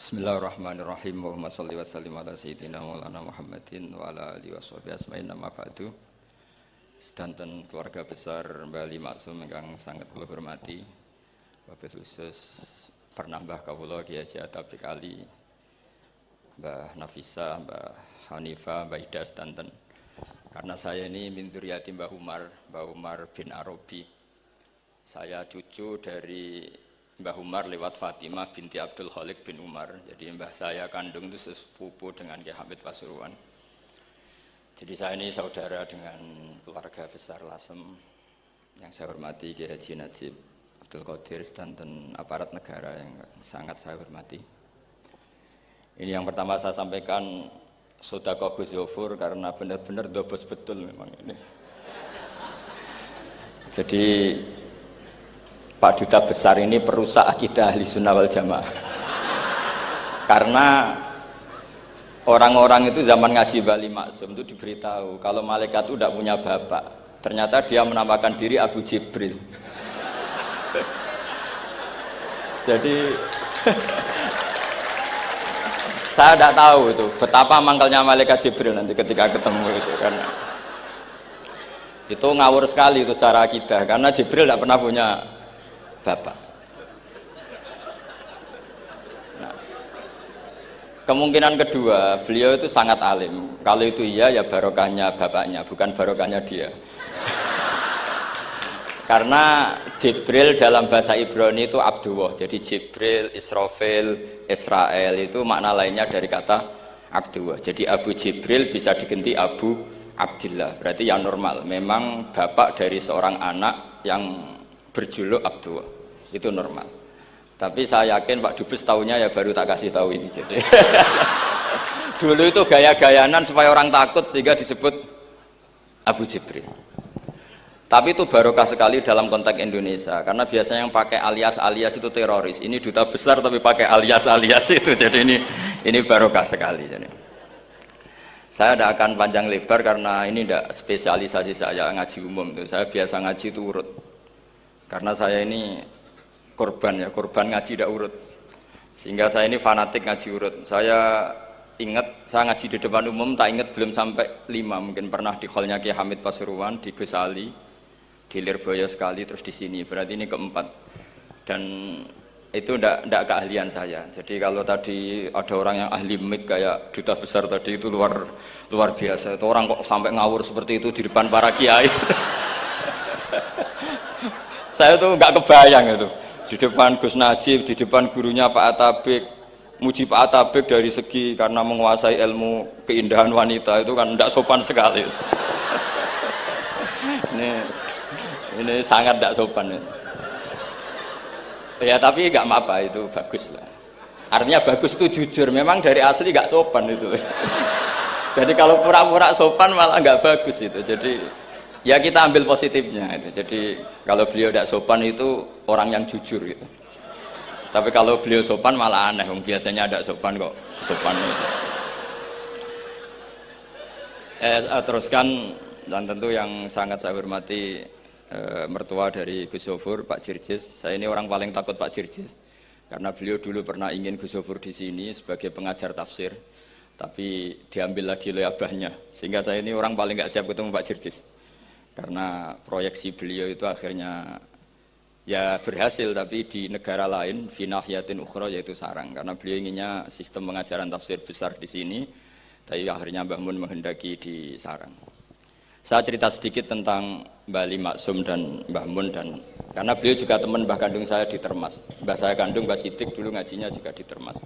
Bismillahirrahmanirrahim. Muhammad salli wa sallim ala sayyidina Maulana Muhammadin wa ala alihi wa sahbihi asma'in nama ba'du. Sedanten keluarga besar Bali Maksum yang sangat kula hormati. Wabil khusus pernah Mbah Kawula Kiai Atabik Ali, Mbah Nafisa, Mbah Hanifa, Mbah Ida sedanten. Karena saya ini min dzurriyyati Mbah Umar, Mbah Umar bin Arabi. Saya cucu dari Mbah Umar lewat Fatimah binti Abdul Khalik bin Umar. Jadi mbah saya kandung itu sepupu dengan Kiai Hamid Pasuruan. Jadi saya ini saudara dengan keluarga besar Lasem yang saya hormati Kiai Haji Najib Abdul Qadir dan aparat negara yang sangat saya hormati. Ini yang pertama saya sampaikan Sodako Gus Yofur karena benar-benar dobos betul memang ini. Jadi Pak Duta Besar ini perusak akidah ahli sunnah wal jamaah. Karena orang-orang itu zaman ngaji Bali Maksum itu diberitahu kalau malaikat itu tidak punya bapak ternyata dia menamakan diri Abu Jibril. Jadi saya tidak tahu itu betapa mangkalnya malaikat Jibril nanti ketika ketemu itu kan. Itu ngawur sekali itu cara kita karena Jibril tidak pernah punya bapak. Nah, kemungkinan kedua, beliau itu sangat alim. Kalau itu iya, ya barokahnya bapaknya, bukan barokahnya dia. Karena Jibril dalam bahasa Ibrani itu Abdullah. Jadi Jibril, Israfil, Israel itu makna lainnya dari kata Abdullah. Jadi Abu Jibril bisa diganti Abu Abdillah. Berarti yang normal. Memang bapak dari seorang anak yang berjuluk Abdul itu normal. Tapi saya yakin Pak Dubes tahunya ya baru tak kasih tahu ini jadi. Dulu itu gaya-gayanan supaya orang takut sehingga disebut Abu Jibril. Tapi itu barokah sekali dalam konteks Indonesia karena biasanya yang pakai alias-alias itu teroris. Ini duta besar tapi pakai alias-alias itu jadi ini ini barokah sekali jadi. Saya tidak akan panjang lebar karena ini tidak spesialisasi saya ngaji umum itu saya biasa ngaji itu urut karena saya ini korban ya korban ngaji tidak urut. Sehingga saya ini fanatik ngaji urut. Saya ingat saya ngaji di depan umum tak ingat belum sampai lima. Mungkin pernah di hallnya Ki Hamid Pasuruan di Gus Ali di Lirboyo sekali terus di sini. Berarti ini keempat. Dan itu tidak keahlian saya. Jadi kalau tadi ada orang yang ahli mik kayak duta besar tadi itu luar luar biasa. Itu orang kok sampai ngawur seperti itu di depan para kiai saya tuh nggak kebayang itu. Di depan Gus Najib di depan gurunya Pak Atabik muji Pak Atabik dari segi karena menguasai ilmu keindahan wanita itu kan tidak sopan sekali. Ini ini sangat tidak sopan ya. tapi nggak apa itu bagus lah. Artinya bagus itu jujur memang dari asli nggak sopan itu. Jadi kalau pura-pura sopan malah nggak bagus itu. Jadi ya kita ambil positifnya itu. jadi kalau beliau tidak sopan itu orang yang jujur gitu. Tapi kalau beliau sopan malah aneh. Biasanya ada sopan kok sopan itu. Eh, teruskan. Dan tentu yang sangat saya hormati eh, mertua dari Gus Sofur Pak Jirjis. Saya ini orang paling takut Pak Jirjis. Karena beliau dulu pernah ingin Gus Sofur di sini sebagai pengajar tafsir. Tapi diambil lagi oleh abahnya. Sehingga saya ini orang paling nggak siap ketemu Pak Jirjis karena proyeksi beliau itu akhirnya ya berhasil tapi di negara lain finahyatin ukhra yaitu sarang. Karena beliau inginnya sistem pengajaran tafsir besar di sini tapi akhirnya Mbah Mun menghendaki di sarang. Saya cerita sedikit tentang Bali Maksum dan Mbah Mun dan karena beliau juga teman Mbah Kandung saya di Termas. Mbah saya Kandung Mbah Sidik dulu ngajinya juga di Termas.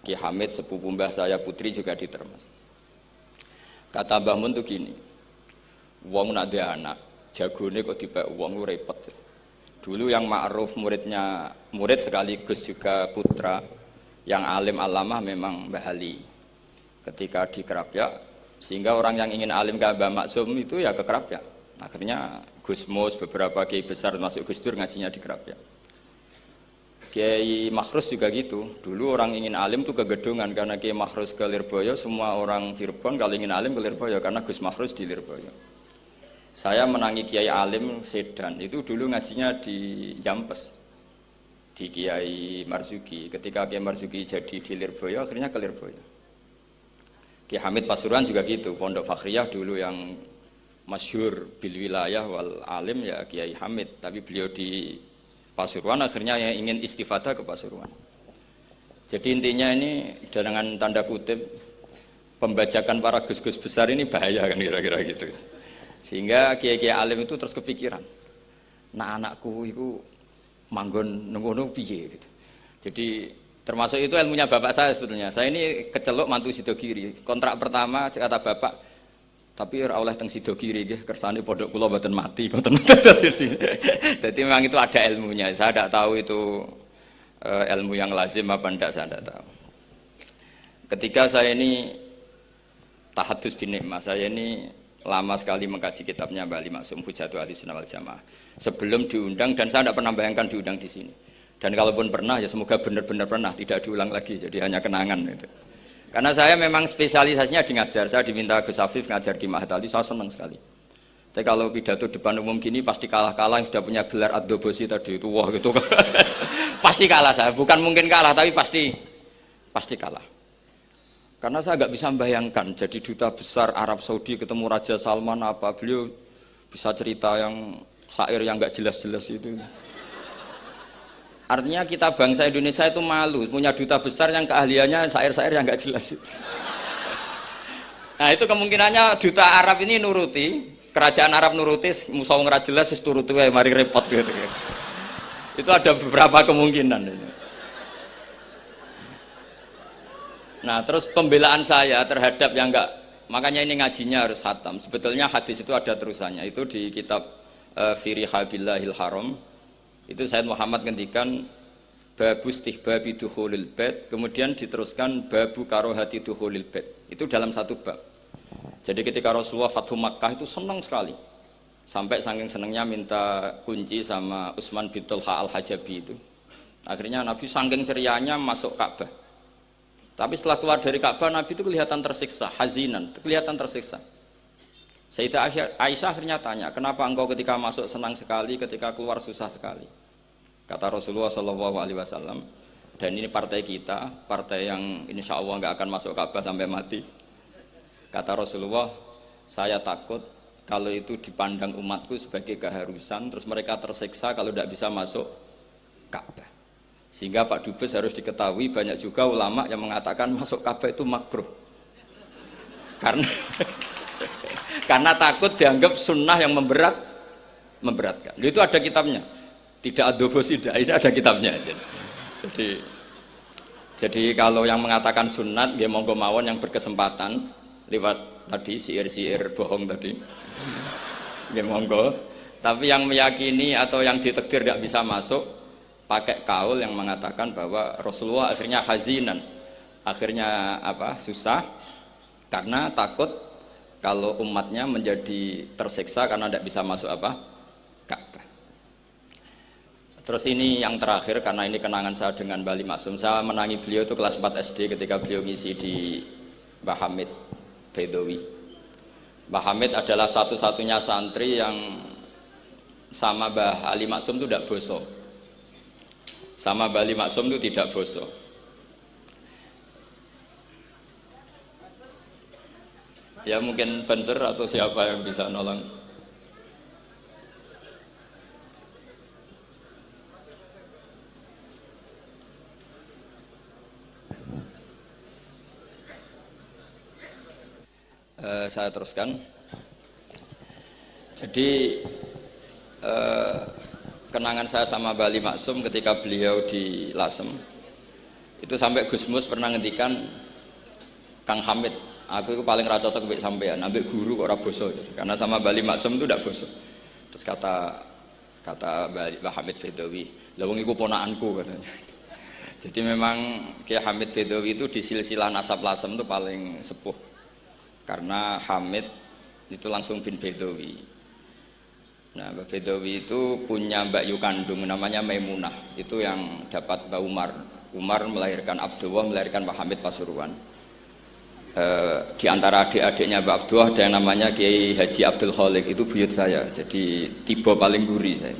Ki Hamid sepupu Mbah saya Putri juga di Termas. Kata Mbah Mun tuh gini Wong nak dia anak, jagone kok tiba wong lu repot. Dulu yang ma'ruf muridnya, murid sekaligus juga putra yang alim alamah memang Mbah Ali. Ketika di Kerapia, sehingga orang yang ingin alim ke Mbah Maksum itu ya ke Kerapia. Akhirnya Gus Mus beberapa kiai besar masuk Gus Dur ngajinya di Kerapia. Kiai Makhrus juga gitu. Dulu orang ingin alim tuh ke Gedungan karena Kiai Makhrus ke Lirboyo, semua orang Cirebon kalau ingin alim ke Lirboyo karena Gus Makhrus di Lirboyo. Saya menangi Kiai Alim Sedan itu dulu ngajinya di Jampes. di Kiai Marzuki. Ketika Kiai Marzuki jadi di Lirboyo, akhirnya ke Lirboyo. Kiai Hamid Pasuruan juga gitu, Pondok Fakhriyah dulu yang masyhur bil wilayah wal alim ya Kiai Hamid, tapi beliau di Pasuruan akhirnya yang ingin istifadah ke Pasuruan. Jadi intinya ini dengan tanda kutip pembajakan para gus-gus besar ini bahaya kan kira-kira gitu. Sehingga kiai-kiai alim itu terus kepikiran. Nah anakku itu manggon nunggu piye gitu. Jadi termasuk itu ilmunya bapak saya sebetulnya. Saya ini kecelok mantu sido kiri. Kontrak pertama kata bapak tapi oleh teng sido kiri nggih kersane pondok kula mboten mati Jadi memang itu ada ilmunya. Saya tidak tahu itu uh, ilmu yang lazim apa enggak saya tidak tahu. Ketika saya ini tahadus bin saya ini lama sekali mengkaji kitabnya Mbak Ali Maksum Hujatu Ali Sunnah wal Jamaah. Sebelum diundang dan saya tidak pernah bayangkan diundang di sini. Dan kalaupun pernah ya semoga benar-benar pernah tidak diulang lagi jadi hanya kenangan itu. Karena saya memang spesialisasinya di ngajar. Saya diminta Gus Afif ngajar di Mahat Ali saya senang sekali. Tapi kalau pidato depan umum gini pasti kalah-kalah sudah punya gelar adobosi tadi itu wah gitu. Pasti kalah saya. Bukan mungkin kalah tapi pasti pasti kalah karena saya nggak bisa membayangkan jadi duta besar Arab Saudi ketemu Raja Salman apa beliau bisa cerita yang syair yang nggak jelas-jelas itu. Artinya kita bangsa Indonesia itu malu punya duta besar yang keahliannya syair-syair yang nggak jelas. Itu nah itu kemungkinannya duta Arab ini nuruti kerajaan Arab nuruti nggak jelas turuti mari repot gitu. Itu ada beberapa kemungkinan. Nah, terus pembelaan saya terhadap yang enggak, makanya ini ngajinya harus hatam. Sebetulnya hadis itu ada terusannya. Itu di kitab uh, Firi Habillahil Haram. Itu Said Muhammad ngendikan babu istihbabi dukhulil bed, kemudian diteruskan babu karohati dukhulil bed. Itu dalam satu bab. Jadi ketika Rasulullah Fathu Makkah itu senang sekali sampai saking senengnya minta kunci sama Utsman bin Tulha al Hajabi itu akhirnya Nabi saking cerianya masuk Ka'bah tapi setelah keluar dari Ka'bah Nabi itu kelihatan tersiksa hazinan kelihatan tersiksa. Sayyidah Aisyah akhirnya tanya kenapa engkau ketika masuk senang sekali ketika keluar susah sekali? Kata Rasulullah Wasallam dan ini partai kita partai yang insya Allah nggak akan masuk Ka'bah sampai mati. Kata Rasulullah saya takut kalau itu dipandang umatku sebagai keharusan terus mereka tersiksa kalau tidak bisa masuk Ka'bah sehingga Pak Dubes harus diketahui banyak juga ulama yang mengatakan masuk Ka'bah itu makruh. Karena karena takut dianggap sunnah yang memberat memberatkan. Itu ada kitabnya. Tidak adobo tidak ini ada kitabnya. Jadi jadi kalau yang mengatakan sunat dia monggo mawon yang berkesempatan lewat tadi siir-siir bohong tadi. Ya monggo. Tapi yang meyakini atau yang ditekdir tidak bisa masuk pakai kaul yang mengatakan bahwa Rasulullah akhirnya hazinan. Akhirnya apa? Susah karena takut kalau umatnya menjadi tersiksa karena tidak bisa masuk apa? Ka'bah. Terus ini yang terakhir karena ini kenangan saya dengan Bali Maksum. Saya menangi beliau itu kelas 4 SD ketika beliau ngisi di Bahamid Bedowi Mbah Hamid adalah satu-satunya santri yang sama Mbah Ali Maksum itu tidak bosok sama Mbah Ali Maksum itu tidak bosok ya mungkin Banser atau siapa yang bisa nolong uh, saya teruskan. Jadi uh, kenangan saya sama Bali Maksum ketika beliau di Lasem. Itu sampai Gus Mus pernah ngendikan Kang Hamid. Aku itu paling rata cocok sampai sampean. Ambil guru kok ora boso gitu. karena sama Bali Maksum itu tidak boso terus kata kata Bali Hamid Fedawi lawang itu ponaanku katanya. Jadi memang Kiai Hamid Fedawi itu di silsilah nasab Lasem itu paling sepuh. Karena Hamid itu langsung bin Bedowi nah Mbak Bedowi itu punya Mbak Yu kandung namanya Maimunah. Itu yang dapat Mbak Umar. Umar melahirkan Abdullah melahirkan Mbak Hamid Pasuruan. E, di antara adik-adiknya Mbak Abdullah ada yang namanya Kiai Haji Abdul Khalik itu buyut saya jadi tiba paling gurih saya.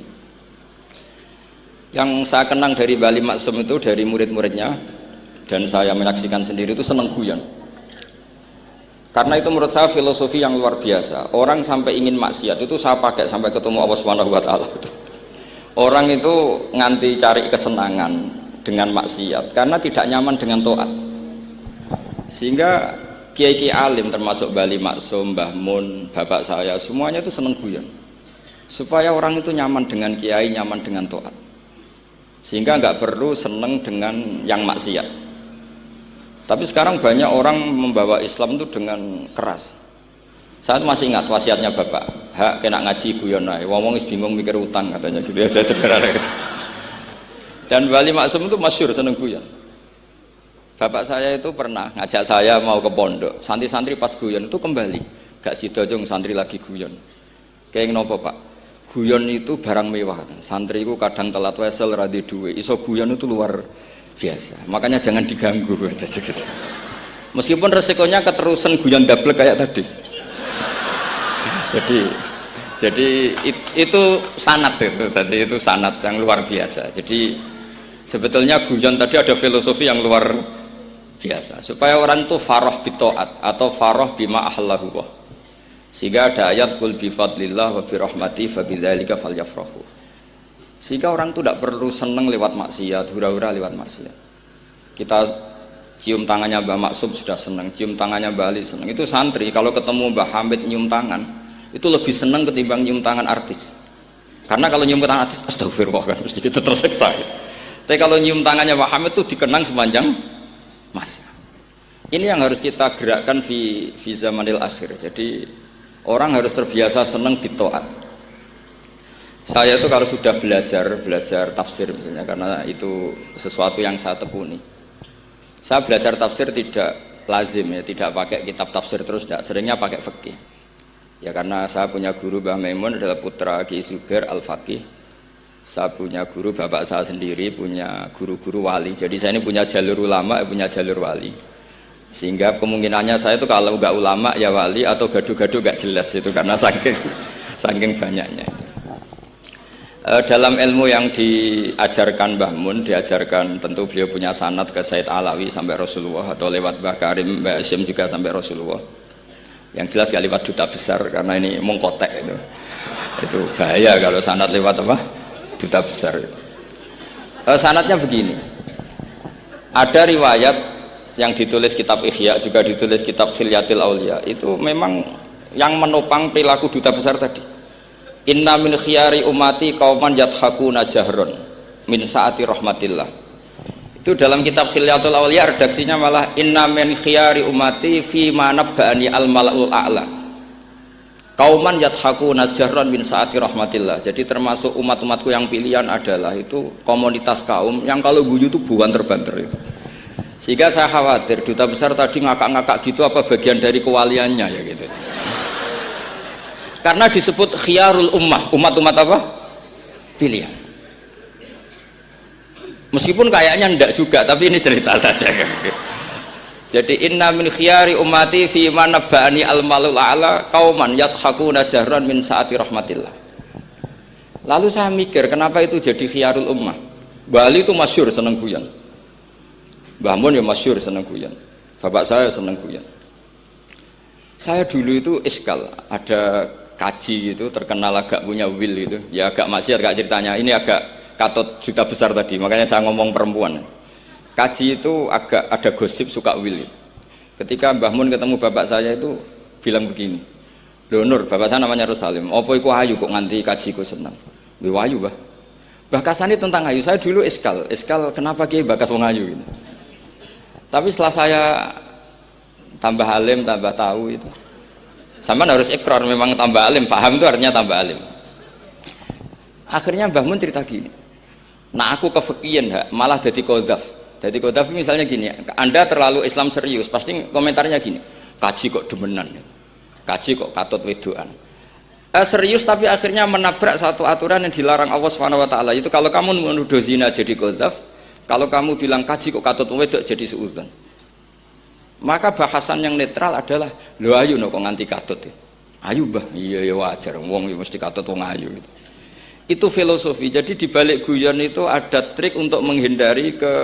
Yang saya kenang dari Bali Maksum itu dari murid-muridnya dan saya menyaksikan sendiri itu seneng guyon. Karena itu menurut saya filosofi yang luar biasa. Orang sampai ingin maksiat itu saya pakai sampai ketemu Allah Subhanahu wa taala. Orang itu nganti cari kesenangan dengan maksiat karena tidak nyaman dengan toat. Sehingga kiai-kiai alim termasuk Bali Maksum, Mbah Mun, bapak saya semuanya itu seneng guyon. Supaya orang itu nyaman dengan kiai, nyaman dengan toat sehingga nggak perlu seneng dengan yang maksiat tapi sekarang banyak orang membawa Islam itu dengan keras. Saya masih ingat wasiatnya bapak. Hak kena ngaji guyon ae. Ngomong bingung mikir utang katanya gitu ya. Gitu. dan Wali Maksum itu masyur seneng guyon. Bapak saya itu pernah ngajak saya mau ke pondok. Santri-santri pas guyon itu kembali. Gak sido santri lagi guyon. Kayak nopo pak? Guyon itu barang mewah. Santri itu kadang telat wesel radhi duwe. Iso guyon itu luar biasa. Makanya jangan diganggu meskipun resikonya keterusan guyon double kayak tadi. Jadi jadi it, itu sanat itu tadi itu sanat yang luar biasa. Jadi sebetulnya guyon tadi ada filosofi yang luar biasa. Supaya orang itu faroh bitoat atau faroh bima ahlahu sehingga ada ayat kul bi fadlillah wa bi rahmati fa bidzalika falyafrahu. Sehingga orang itu tidak perlu seneng lewat maksiat, hura-hura lewat maksiat. Kita cium tangannya Mbah Maksum sudah seneng, cium tangannya Mbah Ali seneng. Itu santri kalau ketemu Mbah Hamid nyium tangan, itu lebih seneng ketimbang nyium tangan artis. Karena kalau nyium tangan artis, astagfirullah kan mesti kita terseksa. Ya. Tapi kalau nyium tangannya Mbah Hamid itu dikenang sepanjang masa. Ini yang harus kita gerakkan di, zamanil akhir. Jadi Orang harus terbiasa senang bitoat. Saya itu kalau sudah belajar belajar tafsir misalnya karena itu sesuatu yang saya tekuni. Saya belajar tafsir tidak lazim ya, tidak pakai kitab tafsir terus, tidak seringnya pakai fikih. Ya karena saya punya guru Mbah Maimun adalah putra Ki Suger Al Fakih. Saya punya guru bapak saya sendiri, punya guru-guru wali. Jadi saya ini punya jalur ulama, punya jalur wali sehingga kemungkinannya saya itu kalau nggak ulama ya wali atau gaduh-gaduh nggak jelas itu karena saking saking banyaknya e, dalam ilmu yang diajarkan Mbah Mun diajarkan tentu beliau punya sanat ke Said Alawi sampai Rasulullah atau lewat Mbah Karim Mbah Asyim juga sampai Rasulullah. Yang jelas gak lewat duta besar karena ini mengkotek itu. Itu bahaya kalau sanat lewat apa? Duta besar. E, sanatnya begini. Ada riwayat yang ditulis kitab Ihya juga ditulis kitab Khilyatil Aulia. Itu memang yang menopang perilaku duta besar tadi inna min khiyari umati kauman yathakuna jahron min saati rahmatillah. Itu dalam kitab Khilyatul Aulia redaksinya malah inna min khiyari umati fi bani al malaul a'la. Kauman yathakuna jahron min saati rahmatillah. Jadi termasuk umat-umatku yang pilihan adalah itu komunitas kaum yang kalau guyu itu buan terbanter itu. Sehingga saya khawatir duta besar tadi ngakak-ngakak gitu apa bagian dari kewaliannya ya gitu karena disebut khiyarul ummah. Umat-umat apa? pilihan meskipun kayaknya ndak juga tapi ini cerita saja. Jadi inna min khiyari ummati fi manabani al malul ala kauman yathakuna jahran min saati rahmatillah. Lalu saya mikir kenapa itu jadi khiyarul ummah? Bali itu masyur seneng guyon. Mbah Mun ya masyur seneng guyon. Bapak saya seneng guyon. Saya dulu itu iskal, ada kaji itu terkenal agak punya will itu. Ya agak maksiat agak ceritanya. Ini agak katot juta besar tadi, makanya saya ngomong perempuan. Kaji itu agak ada gosip suka will. Ketika Mbah Mun ketemu bapak saya itu bilang begini. Lho Nur, bapak saya namanya Rosalim. Apa iku ayu kok nganti kaji ku seneng? Lho ayu, Mbah. Bahkasan tentang ayu. Saya dulu iskal. Iskal kenapa kiai bakas wong ayu ini? Tapi setelah saya tambah alim, tambah tahu itu. Sama harus ikrar memang tambah alim, paham itu artinya tambah alim. Akhirnya Mbah Mun cerita gini. Nah aku kefikian malah jadi kodaf. Jadi kodaf misalnya gini, Anda terlalu Islam serius, pasti komentarnya gini. Kaji kok demenan, kaji kok katut wedoan. Eh, serius tapi akhirnya menabrak satu aturan yang dilarang Allah swt. itu kalau kamu menuduh zina jadi kodaf kalau kamu bilang kaji kok katut wedok jadi seuzon. Maka bahasan yang netral adalah lo ayu no kok nganti katut. Ya. Ayu bah, iya ya wajar. Wong ya mesti katut wong ayu gitu. itu filosofi. Jadi di balik guyon itu ada trik untuk menghindari ke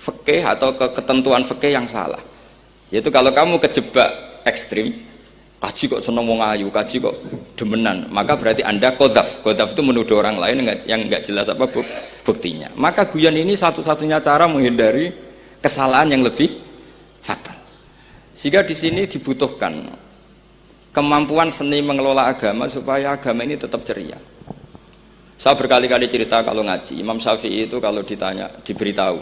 fikih atau ke ketentuan fikih yang salah. Yaitu kalau kamu kejebak ekstrim, kaji kok seneng wong ayu, kaji kok demenan, maka berarti anda kodaf. Kodaf itu menuduh orang lain yang nggak jelas apa buktinya. Maka guyon ini satu-satunya cara menghindari kesalahan yang lebih fatal. Sehingga di sini dibutuhkan kemampuan seni mengelola agama supaya agama ini tetap ceria. Saya berkali-kali cerita kalau ngaji, Imam Syafi'i itu kalau ditanya, diberitahu,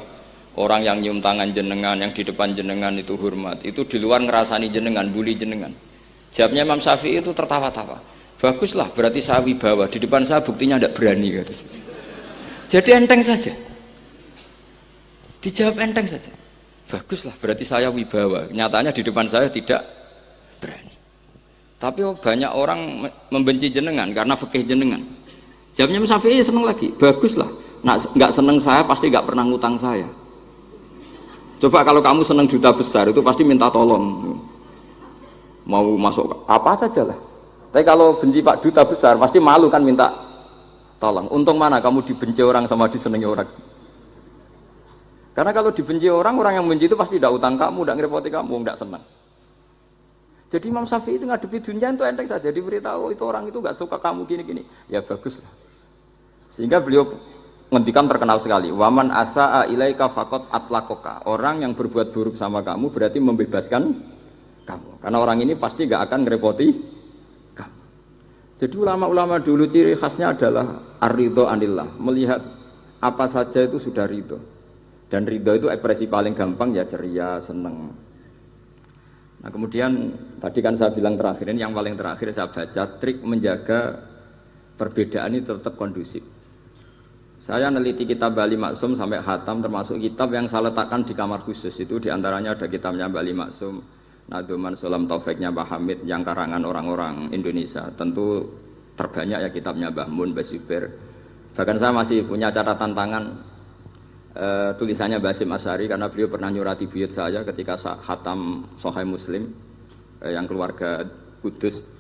orang yang nyium tangan jenengan, yang di depan jenengan itu hormat, itu di luar ngerasani jenengan, bully jenengan. Jawabnya Imam Syafi'i itu tertawa-tawa. Baguslah, berarti saya wibawa, di depan saya buktinya tidak berani. Kata. Jadi enteng saja. Dijawab enteng saja. Baguslah, berarti saya wibawa. Nyatanya di depan saya tidak berani. Tapi banyak orang membenci jenengan karena fikih jenengan Jawabnya Syafi'i seneng lagi, bagus lah. Nah, nggak seneng saya pasti nggak pernah ngutang saya. Coba kalau kamu seneng juta besar itu pasti minta tolong. Mau masuk apa saja lah. Tapi kalau benci Pak Duta besar pasti malu kan minta tolong. Untung mana kamu dibenci orang sama disenangi orang. Karena kalau dibenci orang, orang yang benci itu pasti tidak utang kamu, tidak ngerepoti kamu, tidak senang. Jadi Imam Syafi'i itu ngadepi dunia itu enteng saja diberitahu itu orang itu nggak suka kamu gini-gini. Ya bagus lah. Sehingga beliau ngendikan terkenal sekali. Waman asa'a ilaika fakot atlakoka. Orang yang berbuat buruk sama kamu berarti membebaskan kamu. Karena orang ini pasti gak akan ngerepoti kamu. Jadi ulama-ulama dulu ciri khasnya adalah arido anillah. Melihat apa saja itu sudah ridho. Dan ridho itu ekspresi paling gampang ya ceria, seneng. Nah kemudian tadi kan saya bilang terakhir ini yang paling terakhir saya baca trik menjaga perbedaan ini tetap kondusif. Saya neliti kitab Bali Maksum sampai hatam termasuk kitab yang saya letakkan di kamar khusus itu di antaranya ada kitabnya Bali Maksum, Naduman Sulam Taufiknya Mbah Hamid yang karangan orang-orang Indonesia. Tentu terbanyak ya kitabnya Mbah Mun, Mbah. Bahkan saya masih punya catatan tangan e, tulisannya Basim Asari karena beliau pernah nyurati buyut saya ketika hatam Sohai Muslim e, yang keluarga Kudus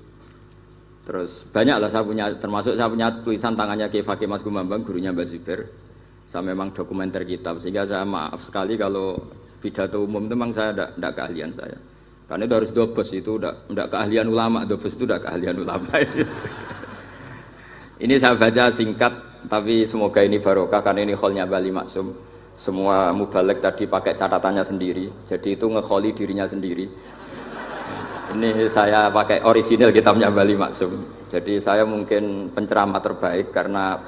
Terus banyak lah saya punya, termasuk saya punya tulisan tangannya Kiai Fakih Mas Gumambang, gurunya Mbak Zubair. Saya memang dokumenter kitab, sehingga saya maaf sekali kalau pidato umum itu memang saya tidak keahlian saya. Karena itu harus dobes itu tidak keahlian ulama, dobes itu tidak keahlian ulama. ini saya baca singkat, tapi semoga ini barokah karena ini kholnya Bali Maksum. Semua mubalek tadi pakai catatannya sendiri, jadi itu ngekholi dirinya sendiri. Ini saya pakai orisinil kitabnya Bali Maksum. Jadi saya mungkin penceramah terbaik karena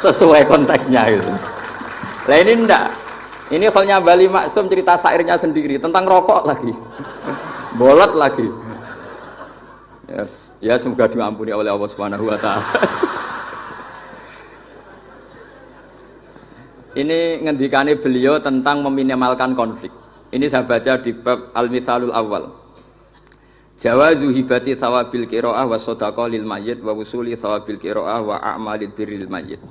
sesuai konteksnya itu. Lah ini enggak. Ini halnya Bali Maksum cerita sairnya sendiri tentang rokok lagi. Bolot lagi. Yes. Ya semoga diampuni oleh Allah taala. Ini ngendikane beliau tentang meminimalkan konflik. Ini saya baca di bab Al-Mithalul Awal. Jawazu hibati thawabil qiraah wa sadaqah lil mayyit wa wusuli thawabil qiraah wa a'malid birril mayyit.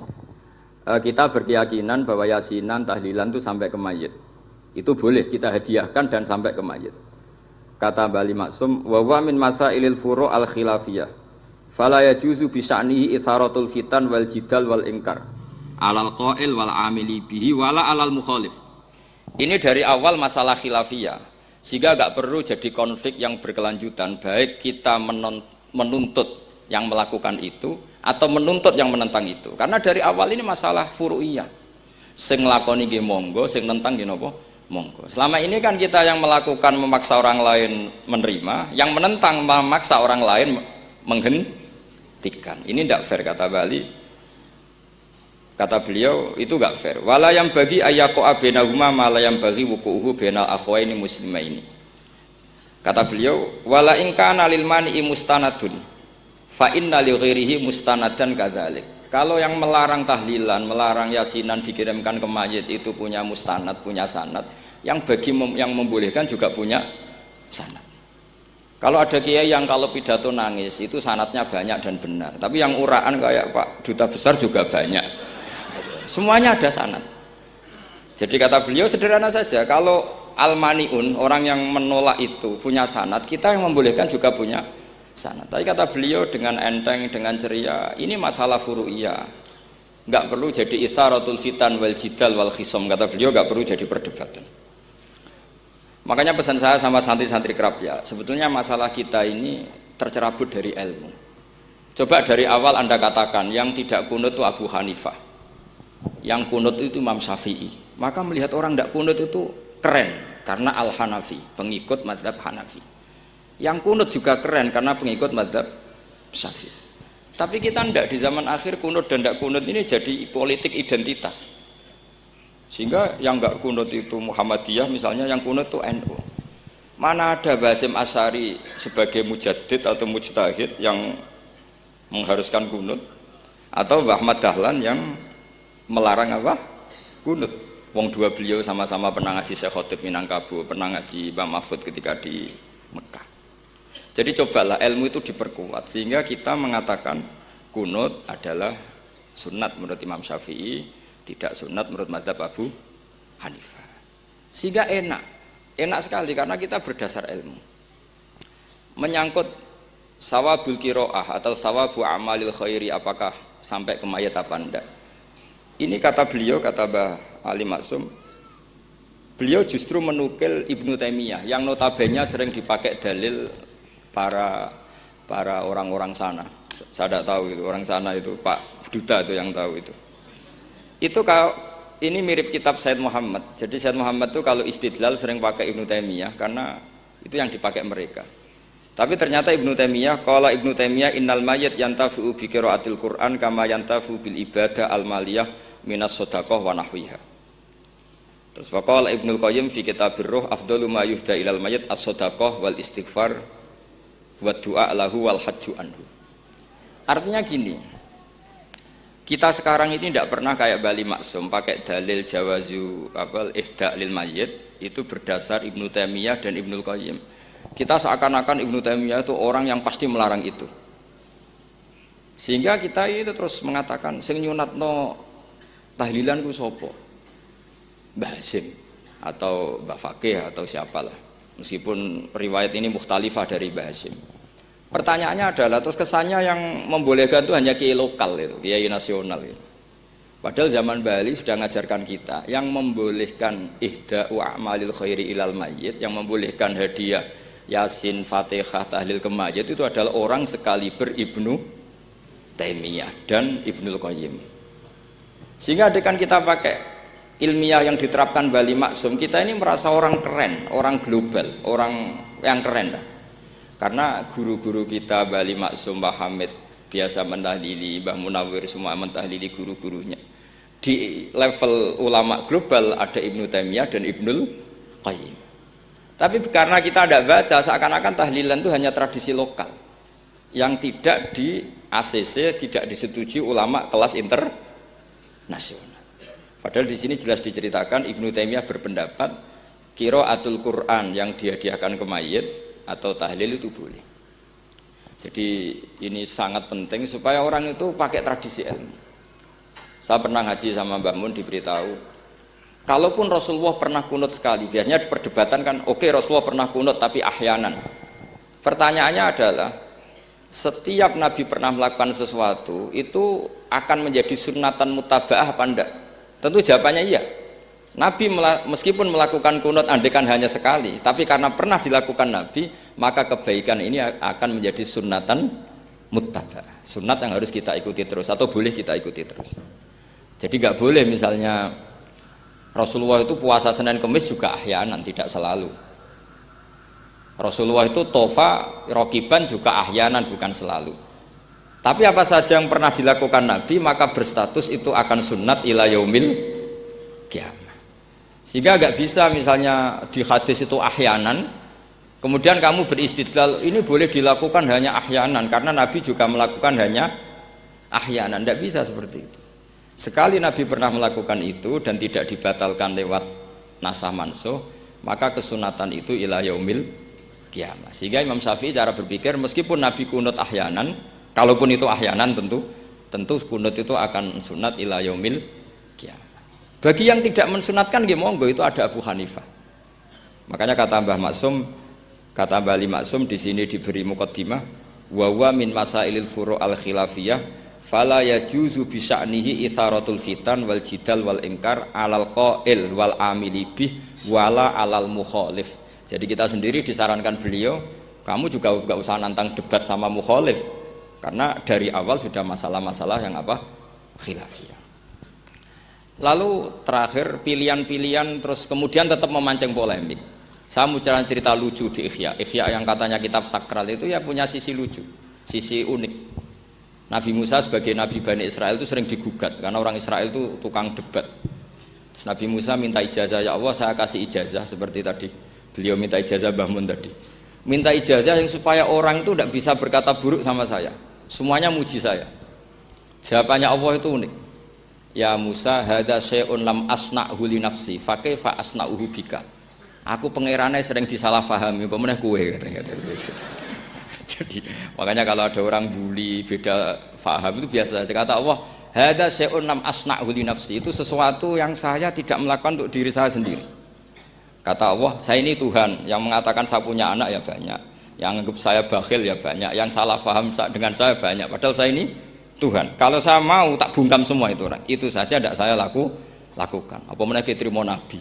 E, kita berkeyakinan bahwa yasinan tahlilan itu sampai ke mayit. Itu boleh kita hadiahkan dan sampai ke mayit. Kata Bali Maksum, wa wa min masailil furu al khilafiyah. Fala yajuzu itharatul fitan wal jidal wal ingkar. Alal qail wal amili bihi wala alal mukhalif. Ini dari awal masalah khilafiyah. Sehingga agak perlu jadi konflik yang berkelanjutan. Baik kita menuntut yang melakukan itu atau menuntut yang menentang itu. Karena dari awal ini masalah furu'iyah. Sing lakoni nggih monggo sing nentang nggih napa? Monggo. Selama ini kan kita yang melakukan memaksa orang lain menerima yang menentang memaksa orang lain menghentikan ini tidak fair kata Bali Kata beliau itu gak fair. Wala yang bagi ayako abenahuma malah yang bagi wukuhu benal ini muslimah ini. Kata beliau, wala ingkana lil mani mustanadun fa inna li ghairihi mustanadan kadzalik. Kalau yang melarang tahlilan, melarang yasinan dikirimkan ke mayit itu punya mustanad, punya sanad. Yang bagi mem yang membolehkan juga punya sanad. Kalau ada kiai yang kalau pidato nangis itu sanatnya banyak dan benar. Tapi yang uraan kayak Pak Duta Besar juga banyak semuanya ada sanat jadi kata beliau sederhana saja kalau almaniun orang yang menolak itu punya sanat kita yang membolehkan juga punya sana. Tapi kata beliau dengan enteng, dengan ceria, ini masalah furu'iyah. Nggak perlu jadi itharatul fitan wal jidal wal khisom. Kata beliau nggak perlu jadi perdebatan. Makanya pesan saya sama santri-santri kerap ya, sebetulnya masalah kita ini tercerabut dari ilmu. Coba dari awal Anda katakan yang tidak kunut itu Abu Hanifah. Yang kunut itu Imam Syafi'i. Maka melihat orang tidak kunut itu keren karena Al-Hanafi, pengikut madhab Hanafi. Yang kunut juga keren karena pengikut madhab Syafi'i. Tapi kita tidak di zaman akhir kunut dan tidak kunut ini jadi politik identitas. Sehingga yang nggak kunut itu Muhammadiyah misalnya yang kunut itu NU. Mana ada Basim Asari sebagai mujadid atau mujtahid yang mengharuskan kunut atau Mbah Ahmad Dahlan yang melarang apa? Kunut. Wong dua beliau sama-sama pernah ngaji Syekh Khotib Minangkabau, pernah ngaji Mbah Mahfud ketika di Mekah. Jadi cobalah ilmu itu diperkuat sehingga kita mengatakan kunut adalah sunat menurut Imam Syafi'i tidak sunat menurut mazhab Abu Hanifah sehingga enak enak sekali karena kita berdasar ilmu menyangkut sawabul kiroah atau sawabu amalil khairi apakah sampai ke mayat apa enggak ini kata beliau kata Mbah Ali Maksum beliau justru menukil Ibnu Taimiyah yang notabene sering dipakai dalil para para orang-orang sana. Saya tidak tahu itu orang sana itu Pak Duta itu yang tahu itu. Itu kalau ini mirip kitab Said Muhammad. Jadi Said Muhammad itu kalau istidlal sering pakai Ibnu Taimiyah karena itu yang dipakai mereka. Tapi ternyata Ibnu Taimiyah kalau Ibnu Taimiyah innal mayit yantafi'u bi qiraatil Quran kama yantafu bil ibadah al maliyah minas sedekah wa nahwiha terus faqala Ibnu Qayyim fi kitabir ruh afdalu ma yuhda ilal mayit as-sadaqah wal istighfar wa du'a lahu wal hajju anhu artinya gini kita sekarang ini tidak pernah kayak Bali Maksum pakai dalil jawazu apa ihda lil mayyit itu berdasar Ibnu Taimiyah dan Ibnu Qayyim. Kita seakan-akan Ibnu Taimiyah itu orang yang pasti melarang itu. Sehingga kita itu terus mengatakan sing nyunatno tahlilan ku sapa? Mbah Hasim atau Mbah Fakih atau siapalah. Meskipun riwayat ini mukhtalifah dari Mbah Hasim. Pertanyaannya adalah terus kesannya yang membolehkan itu hanya kiai lokal itu, kiai nasional itu. Padahal zaman Bali sudah mengajarkan kita yang membolehkan ihda wa amalil khairi ilal mayyit, yang membolehkan hadiah Yasin, Fatihah, Tahlil ke mayit itu adalah orang sekali beribnu Taimiyah dan Ibnul Qayyim. Sehingga adekan kita pakai ilmiah yang diterapkan Bali Maksum, kita ini merasa orang keren, orang global, orang yang keren dah. Karena guru-guru kita Bali Maksum Mbah Hamid biasa mentahlili Mbah Munawir semua mentahlili guru-gurunya. Di level ulama global ada Ibnu Taimiyah dan Ibnul Qayyim. Tapi karena kita tidak baca seakan-akan tahlilan itu hanya tradisi lokal. Yang tidak di ACC tidak disetujui ulama kelas internasional padahal di sini jelas diceritakan Ibnu Taimiyah berpendapat kiro atul Quran yang dihadiahkan ke mayit atau tahlil itu boleh. Jadi ini sangat penting supaya orang itu pakai tradisi ilmu. Saya pernah ngaji sama Mbak Mun diberitahu, kalaupun Rasulullah pernah kunut sekali, biasanya perdebatan kan, oke okay, Rasulullah pernah kunut tapi ahyanan. Pertanyaannya adalah, setiap Nabi pernah melakukan sesuatu itu akan menjadi sunatan mutaba'ah apa enggak? Tentu jawabannya iya. Nabi meskipun melakukan kunut andekan hanya sekali, tapi karena pernah dilakukan Nabi, maka kebaikan ini akan menjadi sunatan muttaba. Sunat yang harus kita ikuti terus atau boleh kita ikuti terus. Jadi nggak boleh misalnya Rasulullah itu puasa Senin Kemis juga ahyanan, tidak selalu. Rasulullah itu tofa, rokiban juga ahyanan, bukan selalu. Tapi apa saja yang pernah dilakukan Nabi, maka berstatus itu akan sunat ila yaumil kiamat. Sehingga agak bisa misalnya di hadis itu ahyanan, kemudian kamu beristidlal, ini boleh dilakukan hanya ahyanan, karena Nabi juga melakukan hanya ahyanan, tidak bisa seperti itu. Sekali Nabi pernah melakukan itu dan tidak dibatalkan lewat nasah mansuh, maka kesunatan itu ila yaumil kiamat. Sehingga Imam Syafi'i cara berpikir meskipun Nabi kunut ahyanan, kalaupun itu ahyanan tentu tentu kunut itu akan sunat ila yaumil. Bagi yang tidak mensunatkan nggih monggo itu ada Abu Hanifah. Makanya kata Mbah Maksum, kata Mbah Ali Maksum di sini diberi mukaddimah, wa wa min masailil furu al khilafiyah fala yajuzu bi sya'nihi itharatul fitan wal jidal wal ingkar alal qail wal amili bih wala alal mukhalif jadi kita sendiri disarankan beliau kamu juga gak usah nantang debat sama mukhalif karena dari awal sudah masalah-masalah yang apa khilafiyah lalu terakhir pilihan-pilihan terus kemudian tetap memancing polemik saya mau cerita lucu di Ikhya Ikhya yang katanya kitab sakral itu ya punya sisi lucu sisi unik Nabi Musa sebagai Nabi Bani Israel itu sering digugat karena orang Israel itu tukang debat. Terus Nabi Musa minta ijazah ya Allah saya kasih ijazah seperti tadi beliau minta ijazah Bahmun tadi. Minta ijazah yang supaya orang itu tidak bisa berkata buruk sama saya. Semuanya muji saya. Jawabannya Allah itu unik. Ya Musa hada syai'un lam asna'hu li nafsi fa kaifa asna'uhu bika. Aku pangerannya sering disalahfahami, pemenah kue katanya. Jadi makanya kalau ada orang bully beda faham itu biasa. Kata Allah, hada syai'un nam asna'hu li nafsi. Itu sesuatu yang saya tidak melakukan untuk diri saya sendiri. Kata Allah, saya ini Tuhan yang mengatakan saya punya anak ya banyak. Yang anggap saya bakhil ya banyak. Yang salah faham dengan saya banyak. Padahal saya ini Tuhan. Kalau saya mau tak bungkam semua itu orang. Itu saja tidak saya laku lakukan. Apa menaiki terima nabi.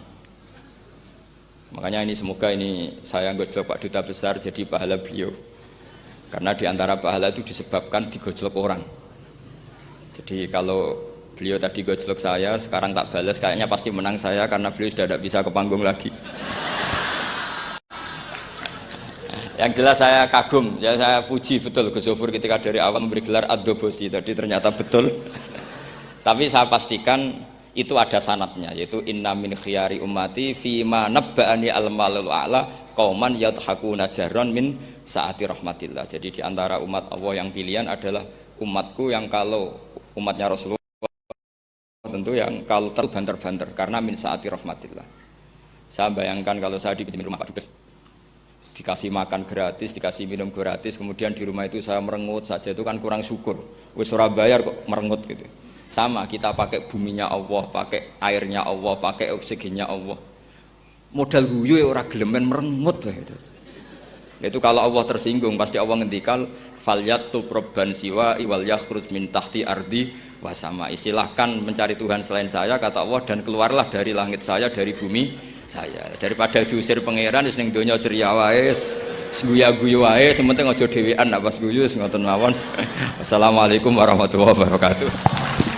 Makanya ini semoga ini saya anggap Pak Duta Besar jadi pahala beliau karena di antara pahala itu disebabkan digojlok orang jadi kalau beliau tadi gojlok saya sekarang tak balas kayaknya pasti menang saya karena beliau sudah tidak bisa ke panggung lagi yang jelas saya kagum ya saya puji betul Gus Zofur ketika dari awal memberi gelar Adobosi. Tadi ternyata betul. Tapi saya pastikan itu ada sanatnya yaitu inna min khiyari ummati fima nabba'ani al-malul a'la qauman yadhakuna jarron min saati rahmatillah. Jadi di antara umat Allah yang pilihan adalah umatku yang kalau umatnya Rasulullah tentu yang kalau terbanter-banter karena min saati rahmatillah. Saya bayangkan kalau saya di rumah Pak Dubes dikasih makan gratis, dikasih minum gratis, kemudian di rumah itu saya merengut saja itu kan kurang syukur. Wis Surabaya kok merengut gitu. Sama kita pakai buminya Allah, pakai airnya Allah, pakai oksigennya Allah. Modal guyu ya orang gelemen merengut gitu itu kalau Allah tersinggung pasti Allah ngendikan falyatul proban siwa iwal yakhruj min tahti ardi wasama istilahkan mencari Tuhan selain saya kata Allah dan keluarlah dari langit saya dari bumi saya. Daripada diusir pangeran wis ning donya ceria wae guya-guyu wae sementing aja dhewean nak pas guyu ngoten mawon. Assalamualaikum warahmatullahi wabarakatuh